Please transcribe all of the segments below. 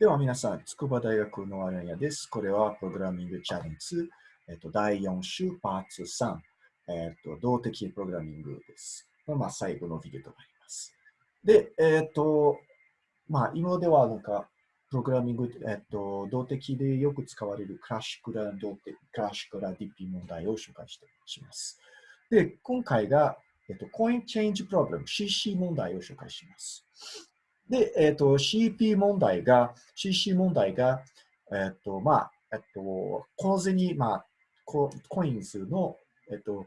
では皆さん、筑波大学のアランヤです。これはプログラミングチャレンジ、えっと、第4週パーツ3、えっと、動的プログラミングです。まあ、最後のビデオとなります。で、えっと、まあ、今ではなんか、プログラミング、えっと、動的でよく使われるクラシュクラ動的、クラシュクラ DP 問題を紹介してします。で、今回が、えっと、コインチェンジプログラム CC 問題を紹介します。で、えっ、ー、と、CP 問題が、CC 問題が、えっ、ー、と、まあ、えっ、ー、と、小銭、まあ、ココイン数の、えっと、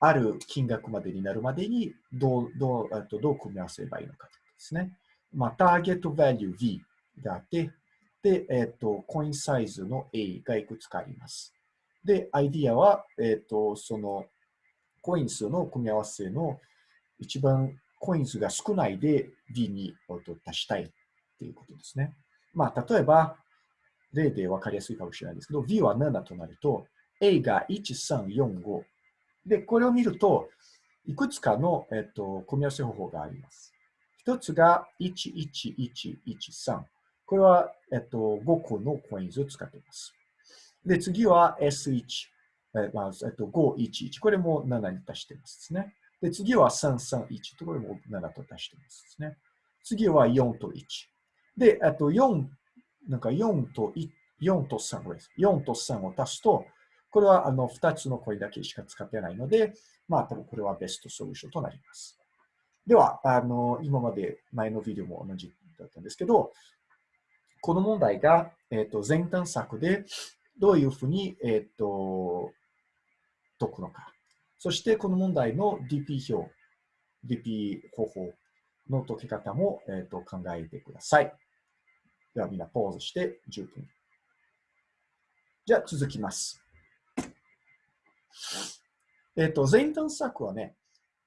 ある金額までになるまでにどう、どう、えっと、どう組み合わせればいいのかですね。まあ、ターゲットバリュー V があって、で、えっと、コインサイズの A がいくつかあります。で、アイディアは、えっと、その、コイン数の組み合わせの一番コイン数が少ないで D に足したいっていうことですね。まあ、例えば、例で分かりやすいかもしれないですけど、V は7となると、A が1345。で、これを見ると、いくつかの、えっと、組み合わせ方法があります。一つが11113。これは、えっと、5個のコインズを使っています。で、次は S1。えまあえっと、511。これも7に足してますね。で、次は331ところも7と足してますね。次は4と1。で、あと4、なんか4と1、4と3です。4と3を足すと、これはあの2つの声だけしか使ってないので、まあ多分これはベストソリューションとなります。では、あの今まで前のビデオも同じだったんですけど、この問題が、えーと、前端策でどういうふうに、えーと解くのか。そしてこの問題の DP 表、DP 方法の解き方も、えーと、考えてください。ではみんなポーズして10分。じゃあ続きます。えっ、ー、と、前端策はね、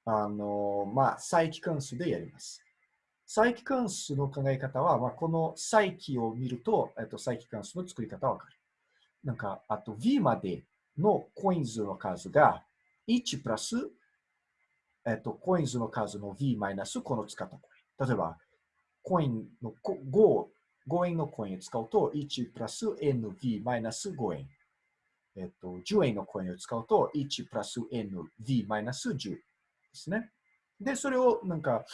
あの、まあ、再帰関数でやります。再帰関数の考え方は、まあ、この再帰を見ると、えっ、ー、と、再帰関数の作り方わかる。なんか、あと V までのコインズの数が1プラス、えっと、コインズの数の v マイナスこの使ったコイン。例えば、コインの5、5円のコインを使うと1プラス NV マイナス5円。えっと、10円のコインを使うと1プラス NV マイナス10ですね。で、それをなんか、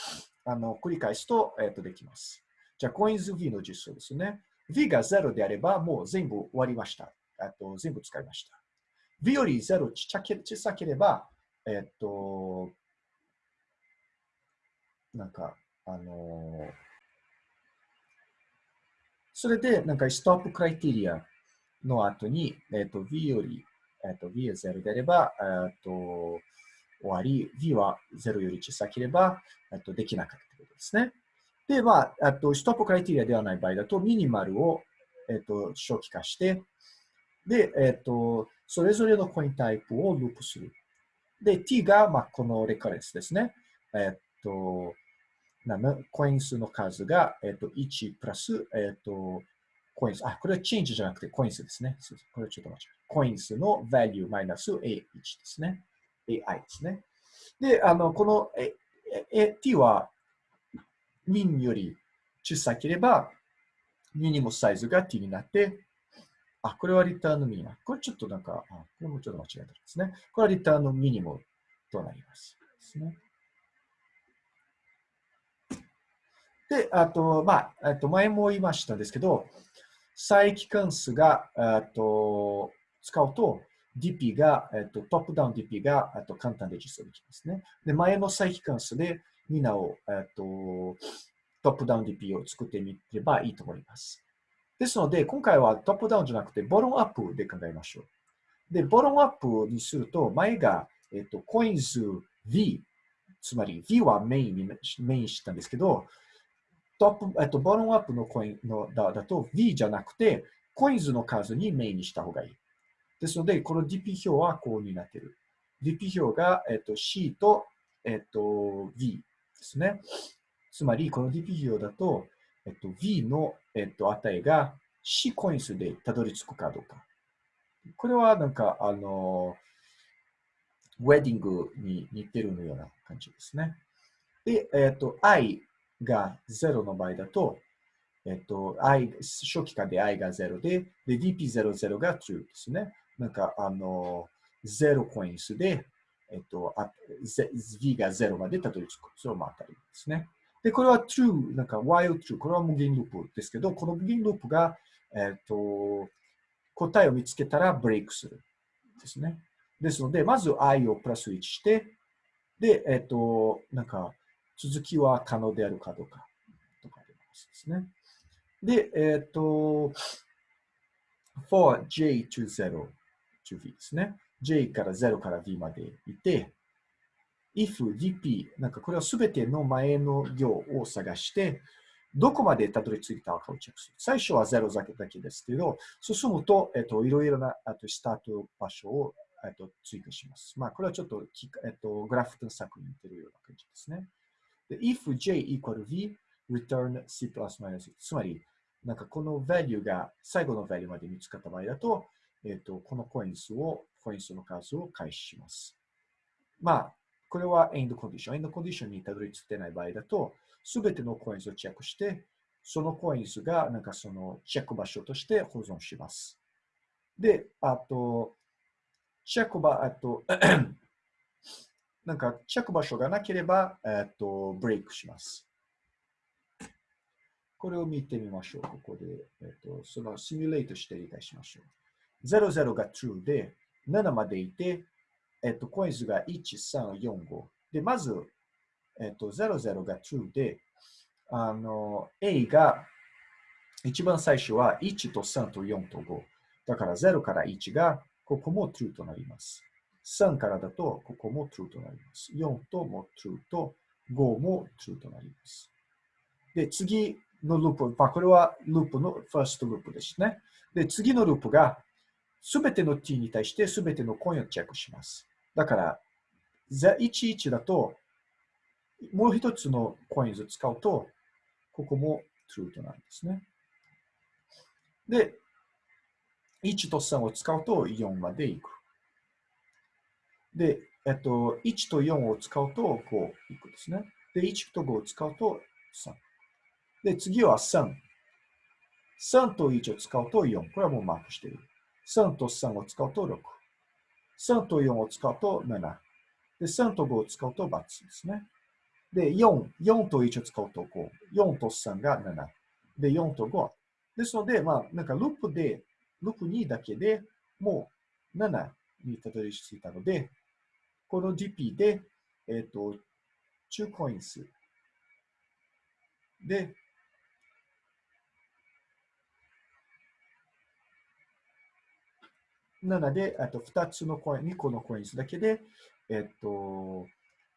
あの、繰り返すと、えっと、できます。じゃあ、コインズ V の実装ですね。V が0であれば、もう全部終わりました。えっと全部使いました。V より0ちっちゃけ小さければ、えっと、なんか、あのそれで、なんか、ストップクライテリアの後に、えっと、V より、えっと、V は0であれば、えっと、終わり、V は0より小さければ、えっと、できなかったということですね。で、まあ、あと、ストップクライテリアではない場合だと、ミニマルを、えっと、初期化して、で、えっと、それぞれのコインタイプをループする。で、t が、まあ、このレカレンスですね。えっと、コイン数の数が、えっと、1プラス、えっと、コイン数。あ、これはチェンジじゃなくてコイン数ですね。これちょっと間違えコイン数の value マイナス a1 ですね。ai ですね。で、あの、この、え、え、t は、ミンより小さければ、ミニモサイズが t になって、あ、これはリターンのミニマム。これちょっとなんか、あこれもちょっと間違えてるんですね。これはリターンのミニモムとなります。ですね。で、あと、まあ、えっと前も言いましたんですけど、再帰関数が、えっと使うと、DP が、えっと、トップダウン DP が、えっと簡単で実装できますね。で、前の再帰関数でみんなを、えっと、トップダウン DP を作ってみればいいと思います。ですので、今回はトップダウンじゃなくて、ボロンアップで考えましょう。で、ボロンアップにすると、前が、えっと、コインズ V、つまり V はメインにメインしたんですけど、トップ、えっと、ボロンアップのコインのだだと V じゃなくて、コインズの数にメインにした方がいい。ですので、この DP 表はこうになっている。DP 表が、えっと、C と、えっと、V ですね。つまり、この DP 表だと、えっと、V の、えっと、値が C コイン数でたどり着くかどうか。これはなんか、あの、ウェディングに似てるのような感じですね。で、えっと、I が0の場合だと、えっと、i、初期化で i が0で、で、dp00 が true ですね。なんか、あの、0コイン数で、えっと、v が0までたどり着く。それをまたりですね。で、これは true、なんか while true、これは無限ループですけど、この無限ループが、えっと、答えを見つけたらブレイクする。ですね。ですので、まず i をプラス1して、で、えっと、なんか、続きは可能であるかどうか、とかですね。で、えっと、for j to 0 to v ですね。j から0から v までいて、if dp、なんかこれはすべての前の行を探して、どこまでたどり着いたかをチェックする。最初は0だけだけですけど、進むと、えっと、いろいろなあとスタート場所を、えっと、追加します。まあ、これはちょっと、えっと、グラフ探索に似てるような感じですね。で if j equal v, return c plus minus つまり、なんかこの value が最後の value まで見つかった場合だと、えっと、このコイン数を、コイン数の数を開始します。まあ、これは end condition。end condition にたどり着いてない場合だと、すべてのコイン数をチェックして、そのコイン数がなんかそのチェック場所として保存します。で、あと、チェック場、あと、なんかチェック場所がなければ、えっと、ブレイクします。これを見てみましょう。ここで、えっと、そのシミュレートして理解しましょう。00が true で、7までいて、えっと、コイン数が1、3、4、5。で、まず、えっと、00が true で、あの、A が一番最初は1と3と4と5。だから0から1がここも true となります。3からだとここも true となります。4とも true と5も true となります。で、次のループ、まあ、これはループの first ループですね。で、次のループがすべての t に対してすべてのコインをチェックします。だから、11だと、もう一つのコインを使うと、ここも true となるんですね。で、1と3を使うと4までいく。で、えっと、1と4を使うと5いくですね。で、1と5を使うと3。で、次は3。3と1を使うと4。これはもうマークしている。3と3を使うと6。3と4を使うと7。で、3と5を使うと×ですね。で、4、4と1を使うと5。4と3が7。で、4と5。ですので、まあ、なんかループで、ループ2だけでもう7にたどり着いたので、この DP で、えっ、ー、と、中コイン数で、なので、あと2つのコイン、2個のコインだけで、えっと、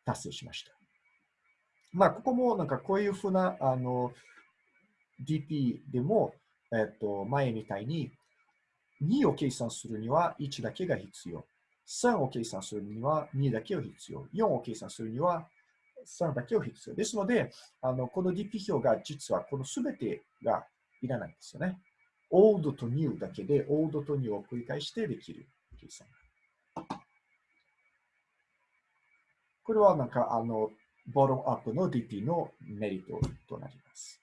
達成しました。まあ、ここもなんかこういうふうな、あの、DP でも、えっと、前みたいに、2を計算するには1だけが必要。3を計算するには2だけを必要。4を計算するには3だけを必要。ですので、あのこの DP 表が実はこのすべてがいらないんですよね。Old と new だけで old と new を繰り返してできる計算。これはなんかあの、ボトムアップの DP のメリットとなります。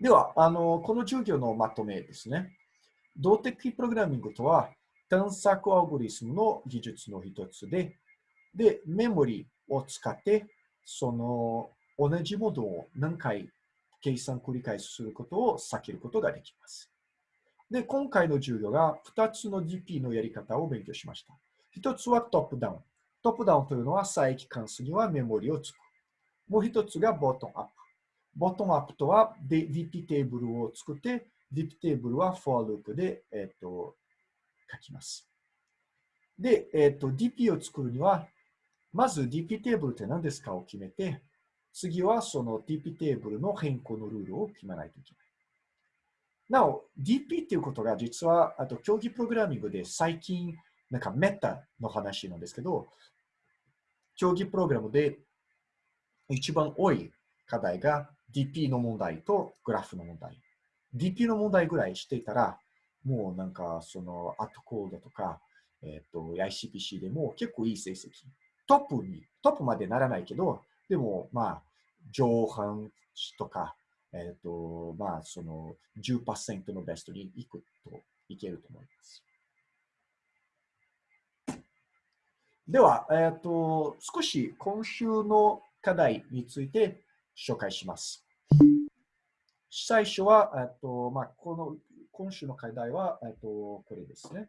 では、あの、この授業のまとめですね。動的プログラミングとは、探索アルゴリスムの技術の一つで、で、メモリを使って、その同じモードを何回計算繰り返しすることを避けることができます。で、今回の授業が2つの DP のやり方を勉強しました。1つはトップダウン。トップダウンというのは再帰関数にはメモリを作る。もう1つがボトムアップ。ボトムアップとは DP テーブルを作って、DP テーブルは for loop で、えー、と書きます。で、えー、と DP を作るには、まず DP テーブルって何ですかを決めて、次はその DP テーブルの変更のルールを決めないといけない。なお、DP っていうことが実は、あと競技プログラミングで最近、なんかメタの話なんですけど、競技プログラムで一番多い課題が DP の問題とグラフの問題。DP の問題ぐらいしていたら、もうなんかそのアットコードとか、えっ、ー、と ICPC でも結構いい成績。トップに、トップまでならないけど、でもまあ、上半とか、えっ、ー、と、まあ、その10%のベストに行くといけると思います。では、えっ、ー、と、少し今週の課題について紹介します。最初は、えっ、ー、と、まあ、この、今週の課題は、えっ、と、これですね。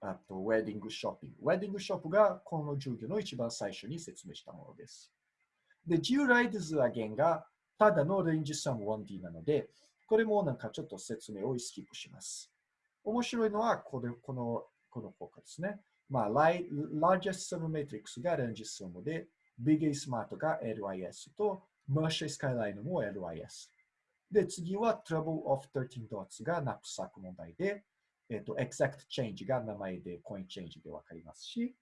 あと、ウェディングショッピング。ウェディングショップがこの授業の一番最初に説明したものです。で、従来図上限がただのレンジサム 1D なので、これもなんかちょっと説明をスキップします。面白いのはこれこのこの効果ですね。まあ、largest submatrix がレンジサムで、big smart が LIS と、merge skyline も LIS。で、次は trouble of 13 dots がナップサック問題で、えっ、と、exact change が名前で coin change でわかりますし、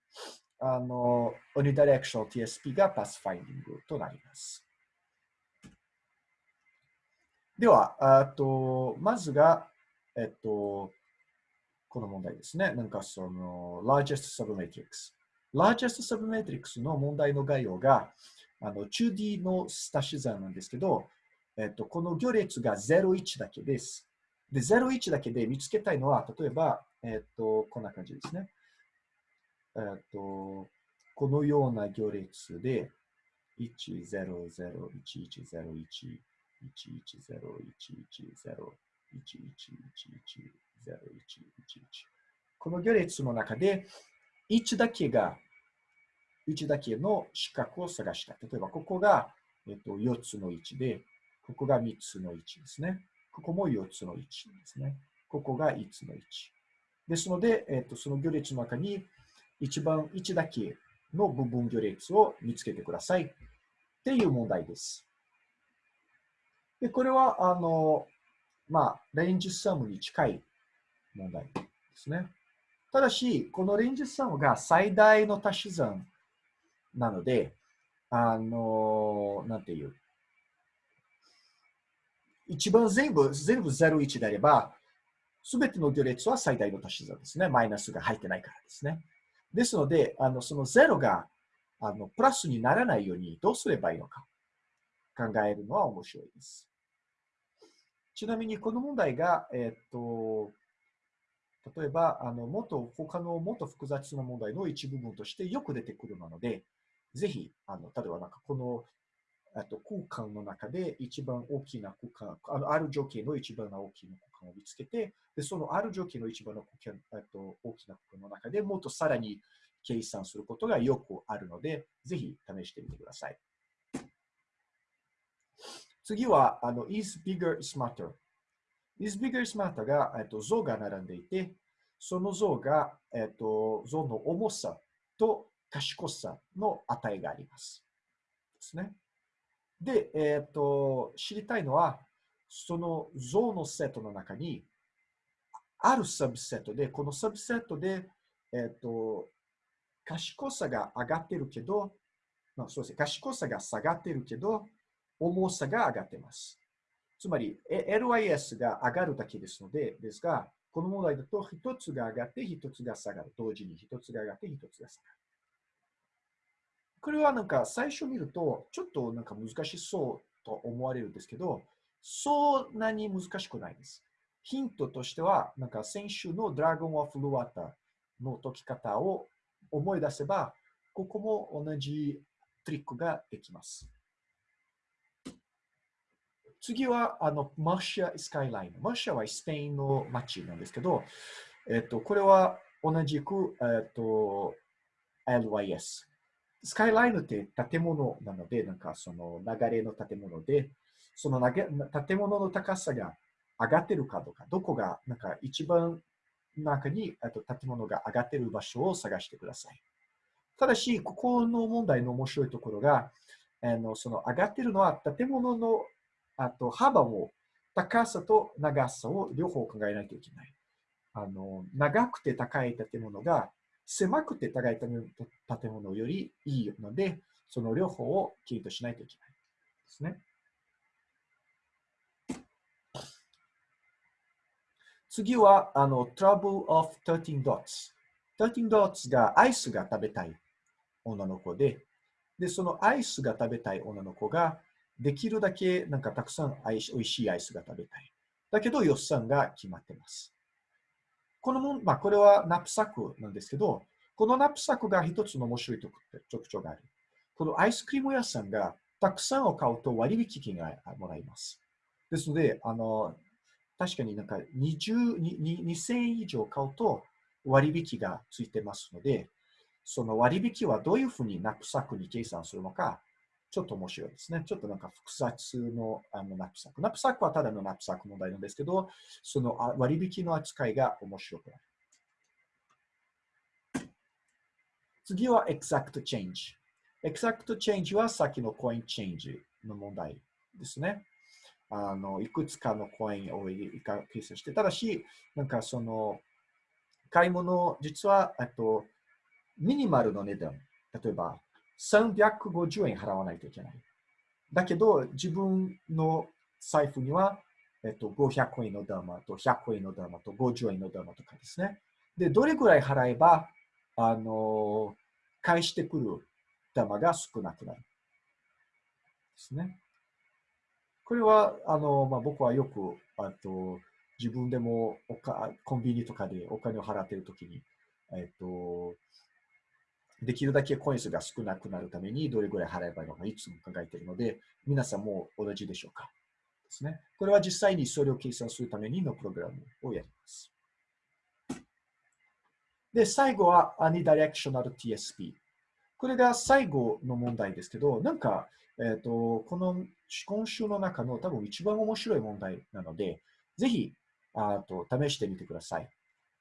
あの、unidirectional TSP が pathfinding となります。では、あと、まずが、えっと、この問題ですね。なんかその、largest submatrix。largest submatrix の問題の概要が、あの、2D の足し算なんですけど、えっと、この行列が01だけです。で、01だけで見つけたいのは、例えば、えっと、こんな感じですね。えっと、このような行列で、1001101この行列の中で、1だけが、1だけの四角を探した。例えば、ここが、えっと、4つの1で、ここが3つの1ですね。ここも4つの1ですね。ここが5つの1。ですので、えっと、その行列の中に、一番1だけの部分行列を見つけてください。っていう問題です。で、これは、あの、まあ、レンジサムに近い問題ですね。ただし、このレンジサムが最大の足し算なので、あの、なんていう。一番全部、全部01であれば、すべての行列は最大の足し算ですね。マイナスが入ってないからですね。ですので、あのその0があのプラスにならないようにどうすればいいのか考えるのは面白いです。ちなみにこの問題が、えっ、と、例えば、あの、もっと、他のもっと複雑な問題の一部分としてよく出てくるので、ぜひ、あの、例えばなんかこの、あと空間の中で一番大きな空間、あのある条件の一番大きな空間を見つけて、でそのある条件の一番の空間と大きな空間の中でもっとさらに計算することがよくあるので、ぜひ試してみてください。次は、あの、is bigger smarter。is bigger smarter が、えっと、像が並んでいて、その像が、えっと、像の重さと賢さの値があります。ですね。で、えっと、知りたいのは、その像のセットの中に、あるサブセットで、このサブセットで、えっと、賢さが上がってるけど、まあ、そうですね、賢さが下がってるけど、重さが上がってます。つまり、LIS が上がるだけですので、ですが、この問題だと一つが上がって一つが下がる。同時に一つが上がって一つが下がる。これはなんか最初見るとちょっとなんか難しそうと思われるんですけど、そんなに難しくないです。ヒントとしては、なんか先週のドラゴン・オフ・ルワーターの解き方を思い出せば、ここも同じトリックができます。次は、あの、マーシャスカイライン。マーシャはスペインの街なんですけど、えっと、これは同じく、えっと、LYS。スカイラインって建物なので、なんかその流れの建物で、その建物の高さが上がってるかどうか、どこがなんか一番中にあと建物が上がってる場所を探してください。ただし、ここの問題の面白いところが、あのその上がってるのは建物のあと幅を、高さと長さを両方考えないといけない。あの長くて高い建物が狭くて高い建物よりいいので、その両方をきちんとしないといけないですね。次は、あの、trouble of 13 dots。13 dots がアイスが食べたい女の子で、で、そのアイスが食べたい女の子が、できるだけなんかたくさん美味しいアイスが食べたい。だけど予算が決まってます。このもん、まあ、これはナップサックなんですけど、このナップサックが一つの面白い特徴がある。このアイスクリーム屋さんがたくさんを買うと割引金がもらえます。ですので、あの、確かになんか20 2000円以上買うと割引がついてますので、その割引はどういうふうにナップサックに計算するのか、ちょっと面白いですね。ちょっとなんか複雑のあのナップサック。ナップサックはただのナップサック問題なんですけど、その割引の扱いが面白くなる。次は exact change。exact change はさっきの coin change の問題ですね。あのいくつかのコインを計算して、ただし、なんかその買い物、実はとミニマルの値段、例えば350円払わないといけない。だけど、自分の財布には、えっと、500円のダーマと100円のダーマと50円のダーマとかですね。で、どれぐらい払えば、あの、返してくるダーマが少なくなる。ですね。これは、あの、まあ、僕はよく、あと、自分でもおかコンビニとかでお金を払っているときに、えっと、できるだけコイン数が少なくなるためにどれぐらい払えばいいのかいつも考えているので、皆さんも同じでしょうか？ですね。これは実際にそれを計算するためにのプログラムをやります。で、最後は Unidirectional TSP。これが最後の問題ですけど、なんか、えっ、ー、と、この今週の中の多分一番面白い問題なので、ぜひ、あと試してみてください。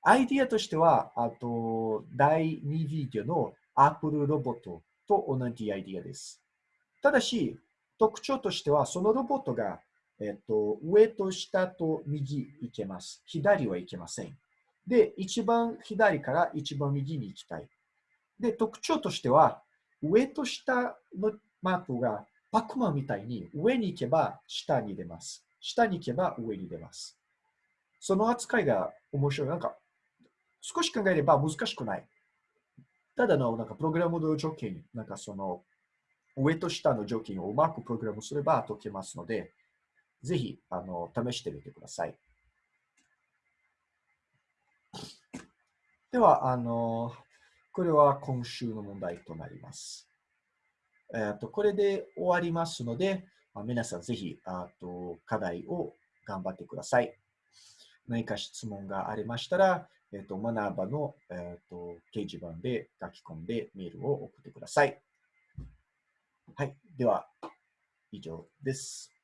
アイディアとしては、あと、第2ビデオの Apple ロボットと同じアイディアです。ただし、特徴としては、そのロボットが、えっと、上と下と右行けます。左は行けません。で、一番左から一番右に行きたい。で、特徴としては、上と下のマークがパックマンみたいに上に行けば下に出ます。下に行けば上に出ます。その扱いが面白い。なんか、少し考えれば難しくない。ただのなんかプログラムの条件、なんかその上と下の条件をうまくプログラムすれば解けますので、ぜひあの試してみてください。では、あの、これは今週の問題となります。えー、とこれで終わりますので、まあ、皆さんぜひあと課題を頑張ってください。何か質問がありましたら、えっ、ー、と、学ばの、えっ、ー、と、掲示板で書き込んでメールを送ってください。はい。では、以上です。